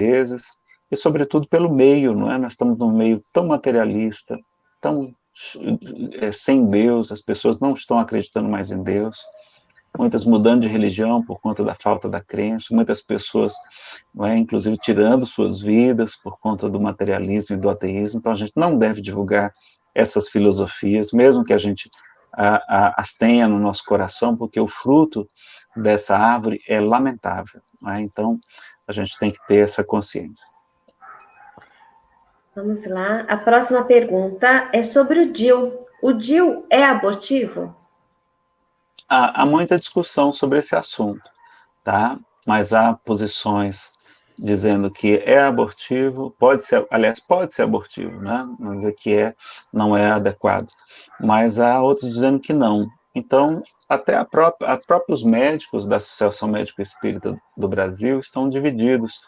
vezes, e sobretudo pelo meio, não é? Nós estamos num meio tão materialista, tão é, sem Deus, as pessoas não estão acreditando mais em Deus, muitas mudando de religião por conta da falta da crença, muitas pessoas, não é, inclusive, tirando suas vidas por conta do materialismo e do ateísmo, então a gente não deve divulgar essas filosofias, mesmo que a gente a, a, as tenha no nosso coração, porque o fruto dessa árvore é lamentável, é? então a gente tem que ter essa consciência. Vamos lá, a próxima pergunta é sobre o DIL. O DIL é abortivo? há, há muita discussão sobre esse assunto, tá? Mas há posições dizendo que é abortivo, pode ser, aliás, pode ser abortivo, né? Não dizer que é, não é adequado. Mas há outros dizendo que não. Então, até a própria, a próprios médicos da Associação Médico Espírita do Brasil estão divididos.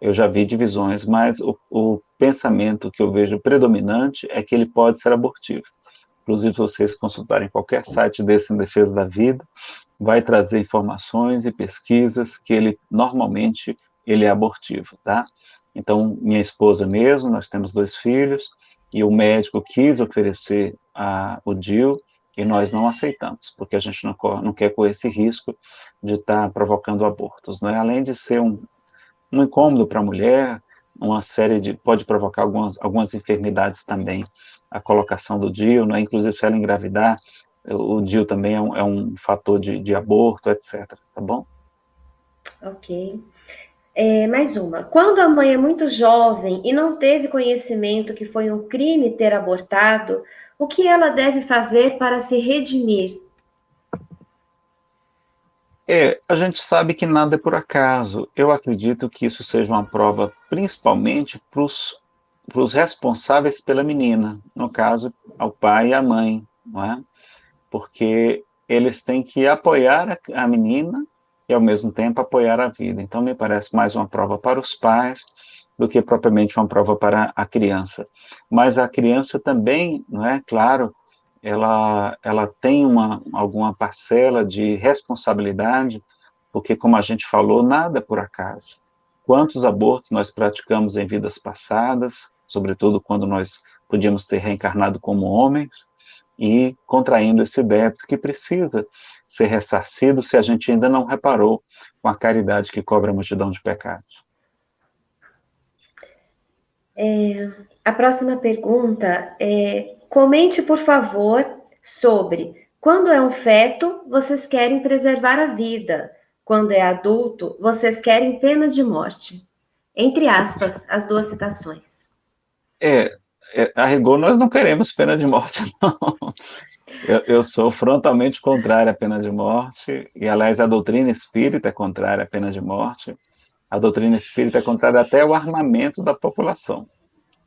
Eu já vi divisões, mas o, o pensamento que eu vejo predominante é que ele pode ser abortivo inclusive vocês consultarem qualquer site desse em defesa da vida, vai trazer informações e pesquisas que ele, normalmente, ele é abortivo, tá? Então, minha esposa mesmo, nós temos dois filhos, e o médico quis oferecer a, o DIL, e nós não aceitamos, porque a gente não, não quer correr esse risco de estar tá provocando abortos, não é? Além de ser um, um incômodo para a mulher, uma série de, pode provocar algumas, algumas enfermidades também, a colocação do DIU, né? inclusive se ela engravidar, o DIU também é um, é um fator de, de, aborto, etc. Tá bom? Ok. É, mais uma. Quando a mãe é muito jovem e não teve conhecimento que foi um crime ter abortado, o que ela deve fazer para se redimir? É, a gente sabe que nada é por acaso. Eu acredito que isso seja uma prova principalmente para os responsáveis pela menina, no caso, ao pai e à mãe, não é? Porque eles têm que apoiar a menina e, ao mesmo tempo, apoiar a vida. Então, me parece mais uma prova para os pais do que propriamente uma prova para a criança. Mas a criança também, não é? Claro, ela, ela tem uma, alguma parcela de responsabilidade, porque, como a gente falou, nada é por acaso. Quantos abortos nós praticamos em vidas passadas, sobretudo quando nós podíamos ter reencarnado como homens, e contraindo esse débito que precisa ser ressarcido se a gente ainda não reparou com a caridade que cobra a multidão de pecados. É, a próxima pergunta é, comente, por favor, sobre quando é um feto, vocês querem preservar a vida, quando é adulto, vocês querem pena de morte. Entre aspas, as duas citações. É, é, a rigor nós não queremos pena de morte, não. Eu, eu, sou frontalmente contrário à pena de morte, e aliás a doutrina espírita é contrária à pena de morte. A doutrina espírita é contrária até ao armamento da população.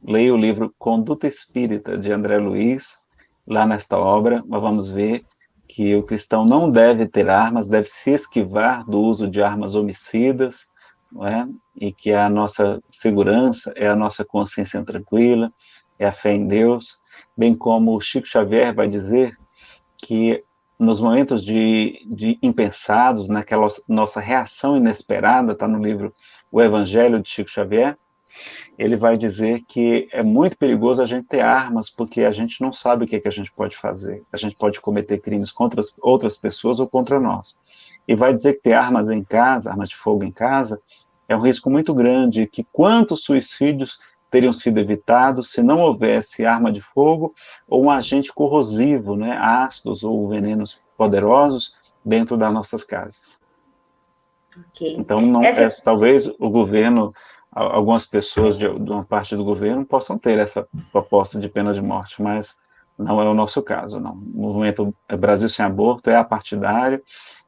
Leia o livro Conduta Espírita, de André Luiz, lá nesta obra, nós vamos ver que o cristão não deve ter armas, deve se esquivar do uso de armas homicidas, é? e que a nossa segurança é a nossa consciência tranquila, é a fé em Deus, bem como o Chico Xavier vai dizer que nos momentos de, de impensados, naquela nossa reação inesperada, está no livro O Evangelho de Chico Xavier, ele vai dizer que é muito perigoso a gente ter armas, porque a gente não sabe o que, é que a gente pode fazer. A gente pode cometer crimes contra outras pessoas ou contra nós. E vai dizer que ter armas em casa, armas de fogo em casa, é um risco muito grande, que quantos suicídios teriam sido evitados se não houvesse arma de fogo ou um agente corrosivo, né, ácidos ou venenos poderosos dentro das nossas casas. Okay. Então, não, essa... é, talvez o governo, algumas pessoas de, de, uma parte do governo possam ter essa proposta de pena de morte, mas não é o nosso caso, não. O movimento Brasil Sem Aborto é apartidário,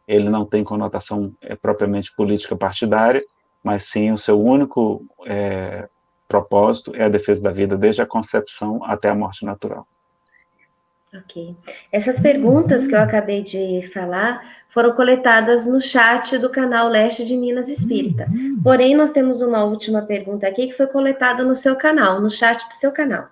ele não tem conotação é, propriamente política partidária, mas sim o seu único é, propósito é a defesa da vida desde a concepção até a morte natural. Ok. Essas perguntas que eu acabei de falar foram coletadas no chat do canal Leste de Minas Espírita. Porém, nós temos uma última pergunta aqui que foi coletada no seu canal, no chat do seu canal.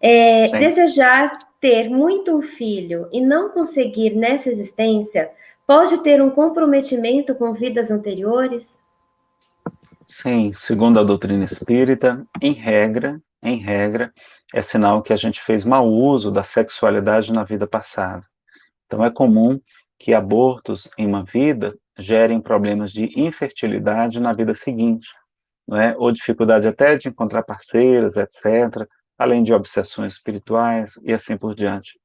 É, desejar ter muito um filho e não conseguir nessa existência pode ter um comprometimento com vidas anteriores? Sim, segundo a doutrina espírita, em regra, em regra, é sinal que a gente fez mau uso da sexualidade na vida passada. Então é comum que abortos em uma vida gerem problemas de infertilidade na vida seguinte, não é? ou dificuldade até de encontrar parceiros, etc., além de obsessões espirituais e assim por diante.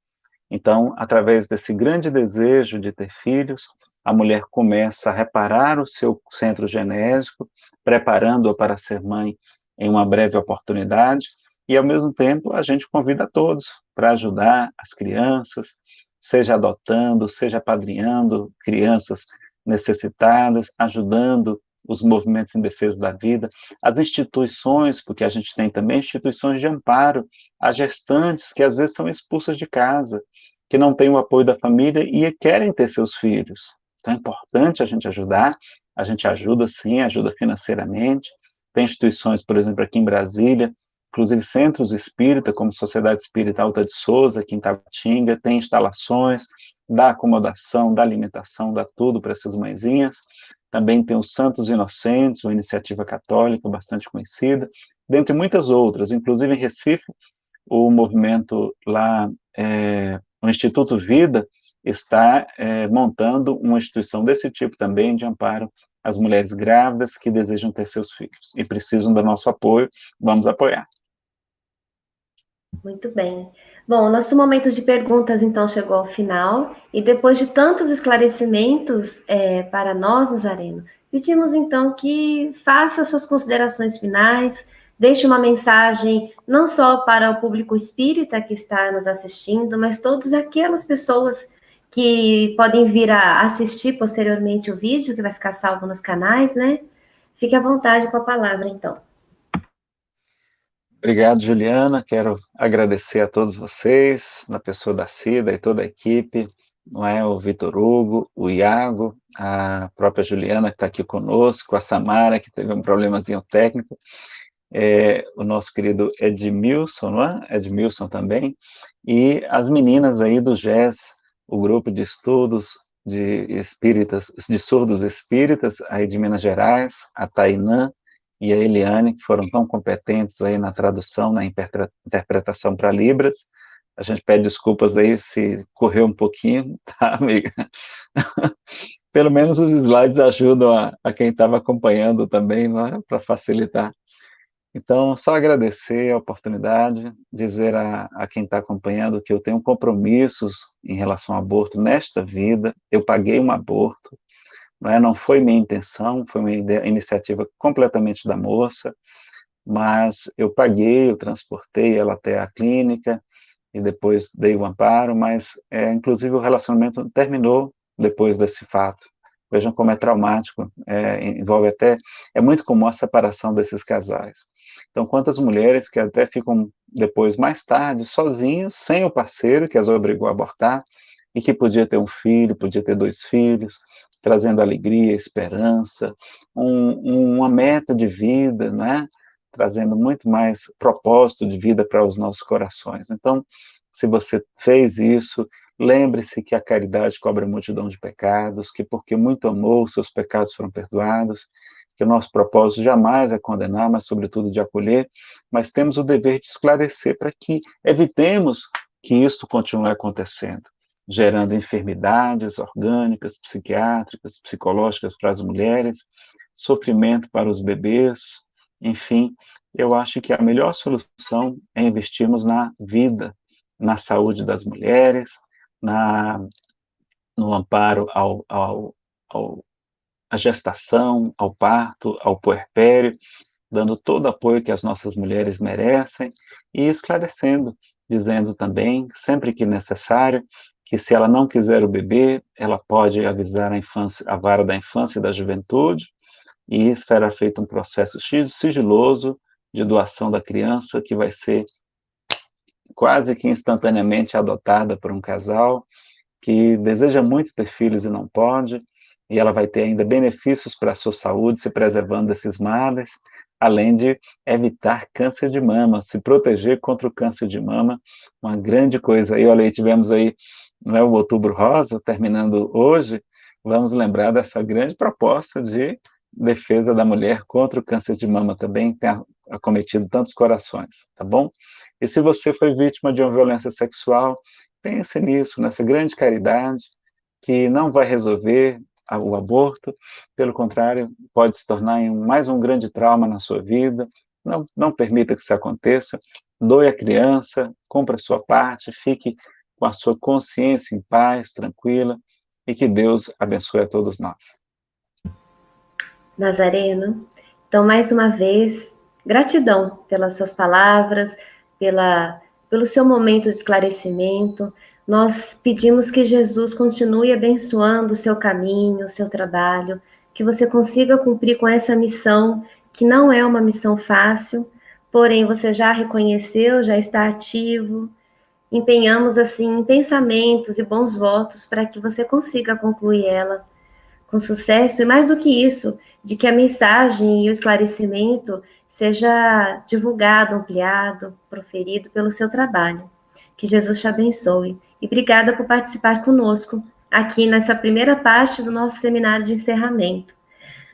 Então, através desse grande desejo de ter filhos, a mulher começa a reparar o seu centro genésico, preparando-a para ser mãe em uma breve oportunidade, e ao mesmo tempo a gente convida todos para ajudar as crianças, seja adotando, seja padrinhando crianças necessitadas, ajudando os movimentos em defesa da vida, as instituições, porque a gente tem também instituições de amparo às gestantes que às vezes são expulsas de casa, que não têm o apoio da família e querem ter seus filhos. Então é importante a gente ajudar, a gente ajuda sim, ajuda financeiramente. Tem instituições, por exemplo, aqui em Brasília, inclusive centros espírita, como Sociedade Espírita Alta de Souza, aqui em Tabatinga, tem instalações, dá acomodação, dá alimentação, dá tudo para essas mãezinhas. Também tem os Santos Inocentes, uma iniciativa católica bastante conhecida, dentre muitas outras, inclusive em Recife, o movimento lá, é, o Instituto Vida, está é, montando uma instituição desse tipo também, de amparo às mulheres grávidas que desejam ter seus filhos e precisam do nosso apoio, vamos apoiar. Muito bem. Bom, nosso momento de perguntas então chegou ao final e depois de tantos esclarecimentos é, para nós, Nazareno, pedimos então que faça suas considerações finais, deixe uma mensagem não só para o público espírita que está nos assistindo, mas todas aquelas pessoas que podem vir a assistir posteriormente o vídeo que vai ficar salvo nos canais, né? Fique à vontade com a palavra, então. Obrigado, Juliana. Quero agradecer a todos vocês, na pessoa da Cida e toda a equipe, não é? O Vitor Hugo, o Iago, a própria Juliana que está aqui conosco, a Samara, que teve um problemazinho técnico, é, o nosso querido Edmilson, não é? Edmilson também, e as meninas aí do GES, o grupo de estudos de espíritas, de surdos espíritas, aí de Minas Gerais, a Tainã, e a Eliane, que foram tão competentes aí na tradução, na interpretação para Libras. A gente pede desculpas aí se correu um pouquinho, tá, amiga? Pelo menos os slides ajudam a, a quem estava acompanhando também, é? para facilitar. Então, só agradecer a oportunidade, dizer a, a quem está acompanhando que eu tenho compromissos em relação ao aborto nesta vida, eu paguei um aborto, não, é? não foi minha intenção, foi uma iniciativa completamente da moça, mas eu paguei, eu transportei ela até a clínica e depois dei o amparo, mas é, inclusive o relacionamento terminou depois desse fato. Vejam como é traumático, é, envolve até, é muito comum a separação desses casais. Então, quantas mulheres que até ficam depois, mais tarde, sozinhos, sem o parceiro que as obrigou a abortar, e que podia ter um filho, podia ter dois filhos, trazendo alegria, esperança, um, uma meta de vida, né? trazendo muito mais propósito de vida para os nossos corações. Então, se você fez isso, lembre-se que a caridade cobre a multidão de pecados, que porque muito amou, seus pecados foram perdoados, que o nosso propósito jamais é condenar, mas sobretudo de acolher, mas temos o dever de esclarecer para que evitemos que isso continue acontecendo gerando enfermidades orgânicas, psiquiátricas, psicológicas para as mulheres, sofrimento para os bebês, enfim, eu acho que a melhor solução é investirmos na vida, na saúde das mulheres, na, no amparo ao, ao, ao, à gestação, ao parto, ao puerpério, dando todo o apoio que as nossas mulheres merecem e esclarecendo, dizendo também, sempre que necessário, que se ela não quiser o bebê, ela pode avisar a, infância, a vara da infância e da juventude, e será feito um processo sigiloso de doação da criança, que vai ser quase que instantaneamente adotada por um casal que deseja muito ter filhos e não pode, e ela vai ter ainda benefícios para a sua saúde, se preservando desses males, além de evitar câncer de mama, se proteger contra o câncer de mama, uma grande coisa. aí olha aí, tivemos aí não é o Outubro Rosa, terminando hoje, vamos lembrar dessa grande proposta de defesa da mulher contra o câncer de mama também, tem acometido tantos corações, tá bom? E se você foi vítima de uma violência sexual, pense nisso, nessa grande caridade, que não vai resolver o aborto, pelo contrário, pode se tornar mais um grande trauma na sua vida, não, não permita que isso aconteça, doe a criança, cumpra a sua parte, fique com a sua consciência em paz, tranquila, e que Deus abençoe a todos nós. Nazareno, então, mais uma vez, gratidão pelas suas palavras, pela, pelo seu momento de esclarecimento, nós pedimos que Jesus continue abençoando o seu caminho, o seu trabalho, que você consiga cumprir com essa missão, que não é uma missão fácil, porém você já reconheceu, já está ativo. Empenhamos assim em pensamentos e bons votos para que você consiga concluir ela com sucesso e mais do que isso, de que a mensagem e o esclarecimento seja divulgado, ampliado, proferido pelo seu trabalho. Que Jesus te abençoe. E obrigada por participar conosco aqui nessa primeira parte do nosso seminário de encerramento.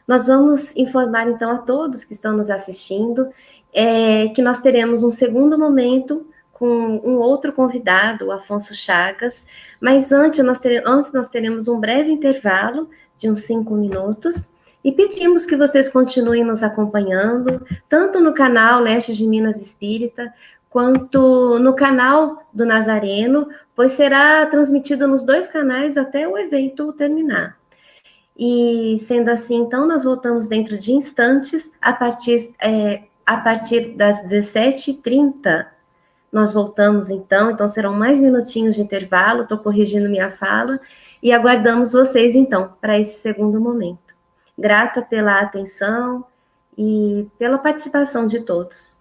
Nós vamos informar então a todos que estão nos assistindo é, que nós teremos um segundo momento com um outro convidado, o Afonso Chagas, mas antes nós, antes nós teremos um breve intervalo de uns cinco minutos e pedimos que vocês continuem nos acompanhando, tanto no canal Leste de Minas Espírita, quanto no canal do Nazareno, pois será transmitido nos dois canais até o evento terminar. E sendo assim, então, nós voltamos dentro de instantes, a partir, é, a partir das 17h30. Nós voltamos então, então serão mais minutinhos de intervalo, estou corrigindo minha fala, e aguardamos vocês então para esse segundo momento. Grata pela atenção e pela participação de todos.